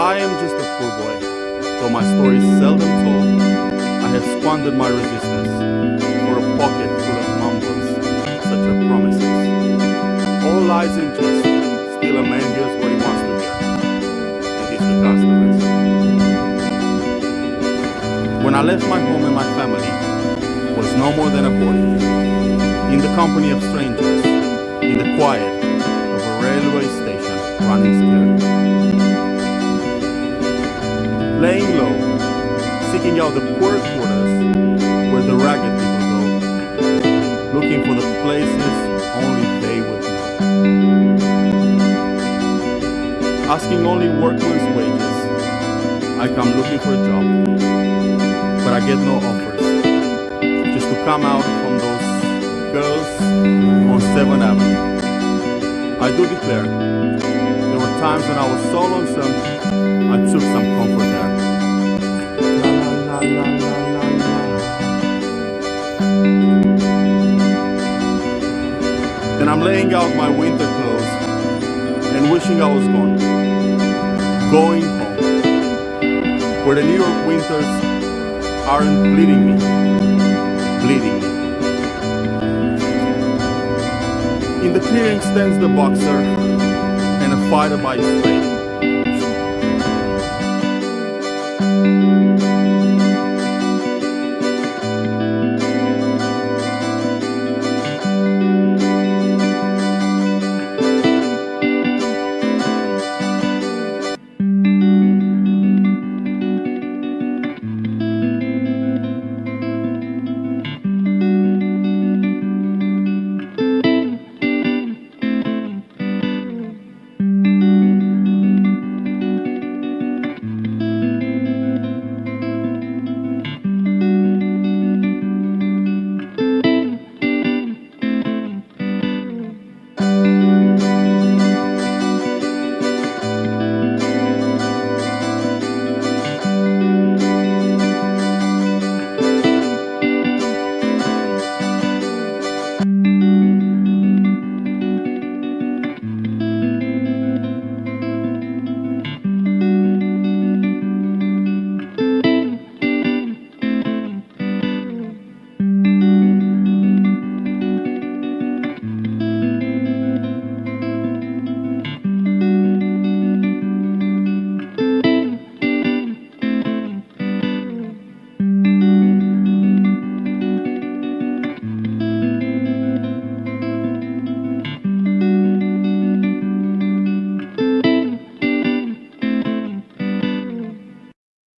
I am just a poor boy, though my story is seldom told. I have squandered my resistance for a pocket full of mumbles, such as promises. All lies and just, still a man hears what he wants to hear, and rest. When I left my home and my family, was no more than a boy, in the company of strangers, in the quiet of a railway station, running scared. Laying low, seeking out the poor quarters where the ragged people go, looking for the places only they would know. Asking only workman's wages, I come looking for a job, but I get no offers. Just to come out from those girls on 7th Avenue. I do declare, there were times when I was so lonesome, I took some comfort there. Laying out my winter clothes and wishing I was gone. Going home. Where the New York winters aren't bleeding me. Bleeding me. In the clearing stands the boxer and a fighter by his.